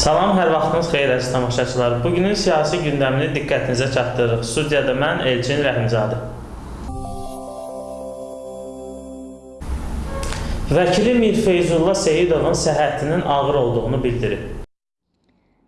Salam, hər vaxtınız xeyir əziz tamaşaçılar. Bugünün siyasi gündəmini diqqətinizə çatdırırıq. Studiyada mən Elçin Rəhimzadə. Vəkili Mir Feyzullah Seyidovun səhhətinin ağır olduğunu bildirib.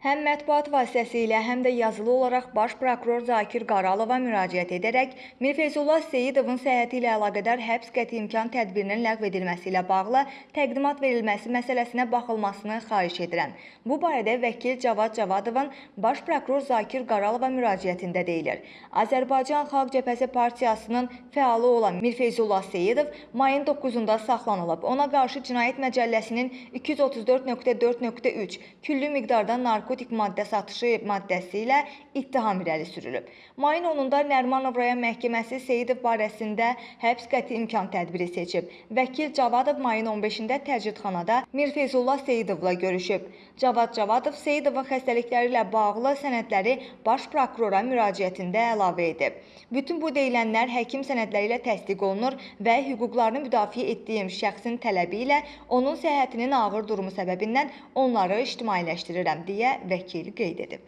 Həm mətbuat vasitəsilə, həm də yazılı olaraq baş prokuror Zakir Qaralova müraciət edərək Mir Feyzullah Seyidovun səhhəti ilə əlaqədar həbs qəti imkan tədbirinin ləğv edilməsi ilə bağlı təqdimat verilməsi məsələsinə baxılmasını xahiş edirəm. Bu barədə vəkil Cavad Cavadovun baş prokuror Zakir Qaralova müraciətində deyilir. Azərbaycan Xalq Cəbhəsi Partiyasının fəalı olan Mir Feyzullah Seyidov mayın 9-da saxlanılıb. Ona qarşı Cinayət Məcəlləsinin 234.4.3 küllü miqdarda narkotik maddə satışı maddəsi ilə ittiham irəli sürülüb. Mayın 10-da Nərmanov rayon məhkəməsi Seyidov barəsində həbs qəti imkan tədbiri seçib. Vəkil Cavadov mayın 15-də təcridxanada Mir Feyzullah Seyidovla görüşüb. Cavad Cavadov Seyidovun xəstəlikləri ilə bağlı sənədləri baş prokurora müraciətində əlavə edib. Bütün bu deyilənlər həkim sənədləri ilə təsdiq olunur və hüquqlarını müdafiə etdiyim şəxsin tələbi ilə onun səhhətinin ağır durumu səbəbindən onları ictimailəşdirirəm deyə vəkil qeyd edib.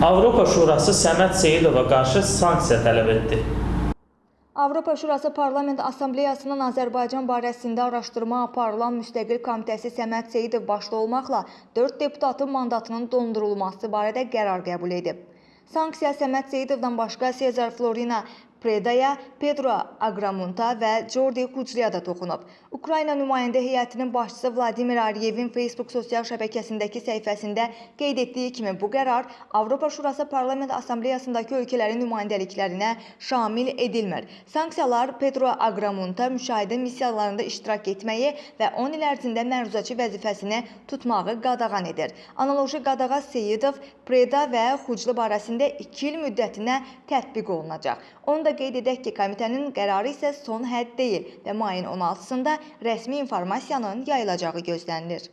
Avropa Şurası Səməd Seyidova qarşı sanksiya tələb etdi. Avropa Şurası Parlament Assambleyasının Azərbaycan barəsində araşdırma aparılan müstəqil komitəsi Səməd Seyidov başda olmaqla 4 deputatın mandatının dondurulması barədə qərar qəbul edib. Sanksiya Səməd Seyidovdan başqa Sezar Florina Predaya, Pedro Agramunta və Jordi Kucliya da toxunub. Ukrayna nümayəndə heyətinin başçısı Vladimir Aliyevin Facebook sosial şəbəkəsindəki səhifəsində qeyd etdiyi kimi bu qərar Avropa Şurası Parlament Assambleyasındakı ölkələrin nümayəndəliklərinə şamil edilmir. Sanksiyalar Pedro Agramunta müşahidə missiyalarında iştirak etməyi və 10 il ərzində məruzəçi vəzifəsini tutmağı qadağan edir. Analoji qadağa Seyidov, Preda və Xuclu barəsində 2 il müddətinə tətbiq olunacaq. Onu da qeyd edək ki, komitənin qərarı isə son hədd deyil və mayın 16-sında rəsmi informasiyanın yayılacağı gözlənilir.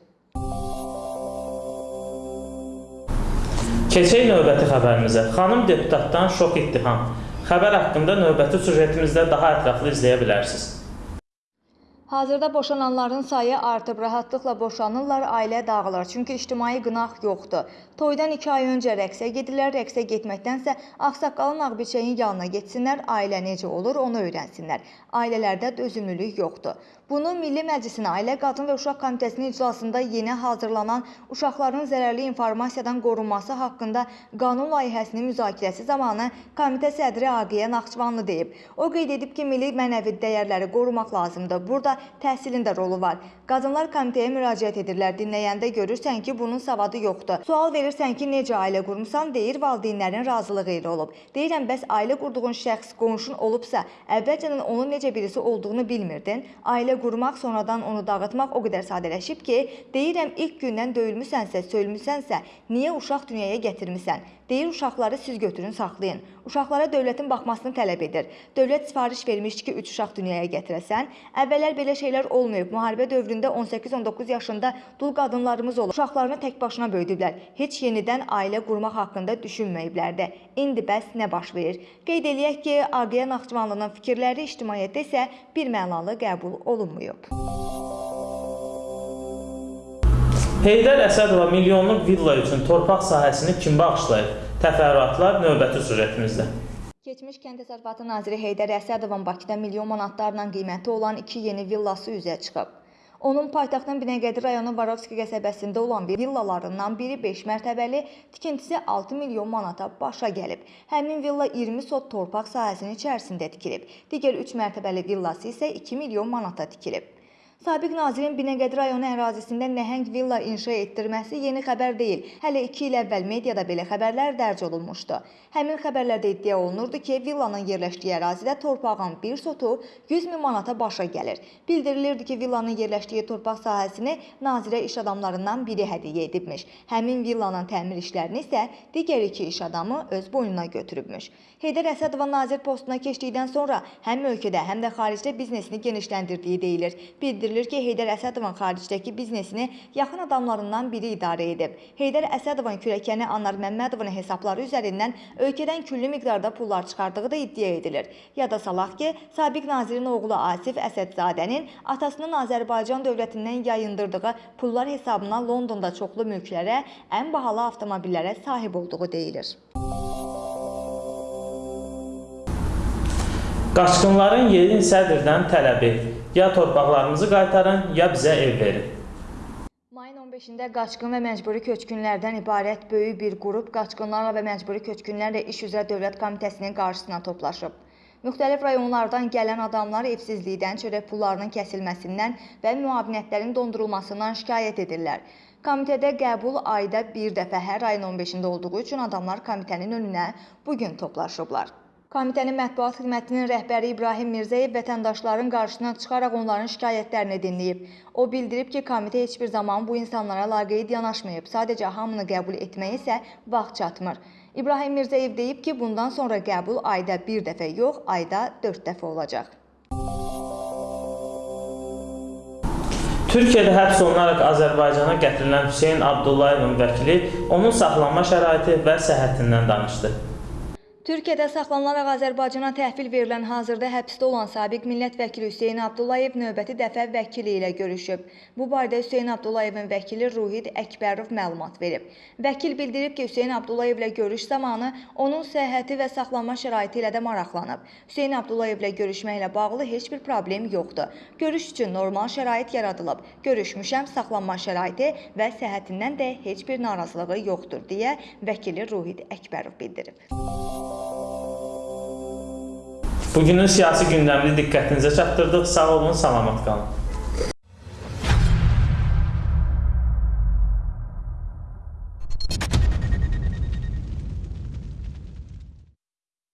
Keçək növbəti xəbərimizə. Xanım deputatdan şok ittiham. Xəbər haqqında növbəti süjetimizdə daha ətraflı izləyə bilərsiniz. Hazırda boşananların sayı artıb, rahatlıqla boşanırlar, ailə dağılır. Çünki ictimai qınaq yoxdur. Toydan 2 ay öncə rəqsə gedirlər, rəqsə getməkdənsə ağsaqqalın ağbiçəyin yanına getsinlər, ailə necə olur onu öyrənsinlər. Ailələrdə dözümlülük yoxdur. Bunu Milli Məclisin Ailə, Qadın və Uşaq Komitəsinin iclasında yeni hazırlanan uşaqların zərərli informasiyadan qorunması haqqında qanun layihəsinin müzakirəsi zamanı komitə sədri Aqiyə Naxçıvanlı deyib. O qeyd edib ki, milli mənəvi dəyərləri qorumaq lazımdır. Burada təhsilin də rolu var. Qadınlar komitəyə müraciət edirlər. Dinləyəndə görürsən ki, bunun savadı yoxdur. Sual verirsən ki, necə ailə qurmusan? Deyir, valideynlərin razılığı ilə olub. Deyirəm, bəs ailə qurduğun şəxs qonşun olubsa, əvvəlcədən onun necə birisi olduğunu bilmirdin? Ailə qurmaq, sonradan onu dağıtmaq o qədər sadələşib ki, deyirəm, ilk gündən döyülmüsənsə, söylmüsənsə, niyə uşaq dünyaya gətirmisən? Deyir, uşaqları siz götürün, saxlayın. Uşaqlara dövlətin baxmasını tələb edir. Dövlət sifariş vermişdi ki, 3 uşaq dünyaya gətirəsən. Əvvəllər belə şeylər olmayıb. Müharibə dövründə 18-19 yaşında dul qadınlarımız olub. Uşaqlarını tək başına böyüdüblər. Heç yenidən ailə qurmaq haqqında düşünməyiblər də. İndi bəs nə baş verir? Qeyd eləyək ki, Aqiyə Naxçıvanlının fikirləri ictimaiyyətdə isə bir mənalı qəbul olunmayıb. Heydər Əsədova milyonluq villa üçün torpaq sahəsini kim bağışlayıb? Təfərrüatlar növbəti süjetimizdə. Keçmiş Kənd Təsərrüfatı naziri Heydər Əsədovun Bakıda milyon manatlarla qiyməti olan iki yeni villası üzə çıxıb. Onun paytaxtın Binəqədi rayonu Varovski qəsəbəsində olan bir villalarından biri 5 mərtəbəli, tikintisi 6 milyon manata başa gəlib. Həmin villa 20 sot torpaq sahəsinin içərisində tikilib. Digər 3 mərtəbəli villası isə 2 milyon manata tikilib. Sabiq nazirin Binəqədi rayonu ərazisində nəhəng villa inşa etdirməsi yeni xəbər deyil. Hələ 2 il əvvəl mediada belə xəbərlər dərc olunmuşdu. Həmin xəbərlərdə iddia olunurdu ki, villanın yerləşdiyi ərazidə torpağın bir sotu 100 min manata başa gəlir. Bildirilirdi ki, villanın yerləşdiyi torpaq sahəsini nazirə iş adamlarından biri hədiyyə edibmiş. Həmin villanın təmir işlərini isə digər iki iş adamı öz boynuna götürübmüş. Heydər Əsədova nazir postuna keçdikdən sonra həm ölkədə, həm də xaricdə biznesini genişləndirdiyi deyilir. Bildirilir bildirilir ki, Heydər Əsədovun xaricdəki biznesini yaxın adamlarından biri idarə edib. Heydər Əsədovun kürəkəni Anar Məmmədovun hesabları üzərindən ölkədən külli miqdarda pullar çıxardığı da iddia edilir. Yada salaq ki, sabiq nazirin oğlu Asif Əsədzadənin atasının Azərbaycan dövlətindən yayındırdığı pullar hesabına Londonda çoxlu mülklərə, ən bahalı avtomobillərə sahib olduğu deyilir. Qaçqınların yeni sədrdən tələbi: ya torpaqlarımızı qaytarın, ya bizə ev verin. Mayın 15-də qaçqın və məcburi köçkünlərdən ibarət böyük bir qrup qaçqınlarla və məcburi köçkünlərlə iş üzrə Dövlət Komitəsinin qarşısına toplaşıb. Müxtəlif rayonlardan gələn adamlar evsizlikdən, çörək pullarının kəsilməsindən və müavinətlərin dondurulmasından şikayət edirlər. Komitədə qəbul ayda bir dəfə hər ayın 15-də olduğu üçün adamlar komitənin önünə bu gün toplaşıblar. Komitənin mətbuat xidmətinin rəhbəri İbrahim Mirzəyev vətəndaşların qarşısına çıxaraq onların şikayətlərini dinləyib. O bildirib ki, komitə heç bir zaman bu insanlara laqeyd yanaşmayıb. Sadəcə hamını qəbul etməyə isə vaxt çatmır. İbrahim Mirzəyev deyib ki, bundan sonra qəbul ayda bir dəfə yox, ayda 4 dəfə olacaq. Türkiyədə həbs olunaraq Azərbaycana gətirilən Hüseyn Abdullayevin vəkili onun saxlanma şəraiti və səhhətindən danışdı. Türkiyədə saxlanılaraq Azərbaycana təhvil verilən hazırda həbsdə olan sabiq millət vəkili Hüseyn Abdullayev növbəti dəfə vəkili ilə görüşüb. Bu barədə Hüseyn Abdullayevin vəkili Ruhid Əkbərov məlumat verib. Vəkil bildirib ki, Hüseyn Abdullayev ilə görüş zamanı onun səhhəti və saxlanma şəraiti ilə də maraqlanıb. Hüseyn Abdullayev ilə görüşməklə bağlı heç bir problem yoxdur. Görüş üçün normal şərait yaradılıb. Görüşmüşəm, saxlanma şəraiti və səhhətindən də heç bir narazılığı yoxdur deyə vəkili Ruhid Əkbərov bildirib. Bugünün siyasi gündəmini diqqətinizə çatdırdıq. Sağ olun, salamat qalın.